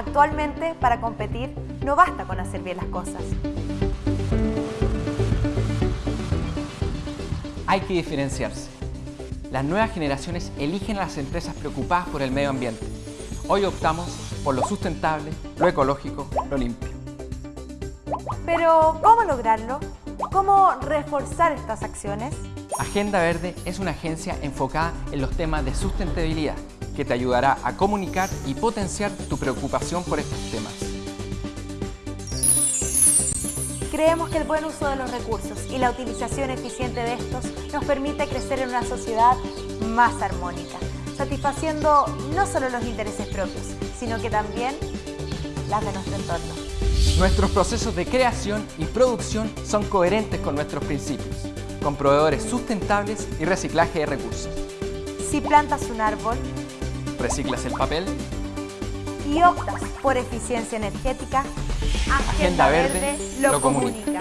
Actualmente, para competir, no basta con hacer bien las cosas. Hay que diferenciarse. Las nuevas generaciones eligen a las empresas preocupadas por el medio ambiente. Hoy optamos por lo sustentable, lo ecológico, lo limpio. Pero, ¿cómo lograrlo? ¿Cómo reforzar estas acciones? Agenda Verde es una agencia enfocada en los temas de sustentabilidad que te ayudará a comunicar y potenciar tu preocupación por estos temas. Creemos que el buen uso de los recursos y la utilización eficiente de estos nos permite crecer en una sociedad más armónica, satisfaciendo no solo los intereses propios, sino que también las de nuestro entorno. Nuestros procesos de creación y producción son coherentes con nuestros principios, con proveedores sustentables y reciclaje de recursos. Si plantas un árbol, reciclas el papel y optas por eficiencia energética, Agenda Verde lo comunica.